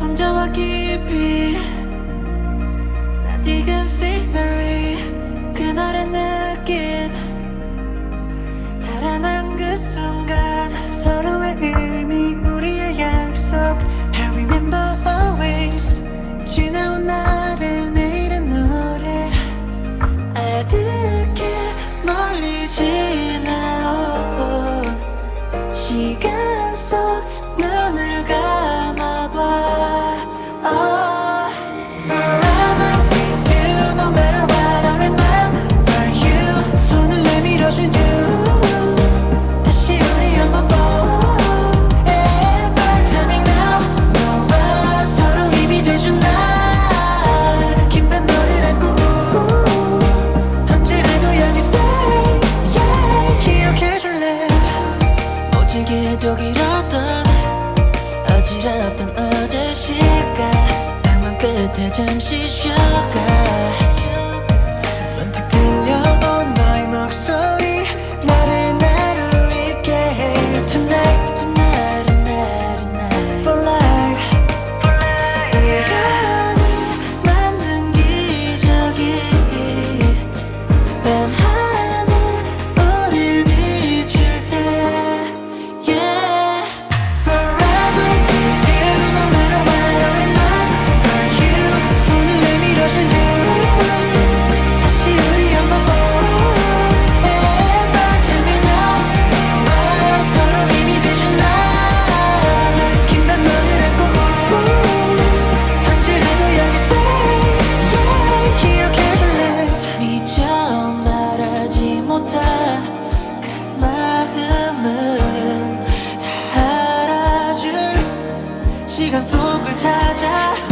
혼자와 깊이 나 지금 signal 미친 개도 길었던 어지럽던 어제 시간. 밤은 끝에 잠시 쉬어가. 찾아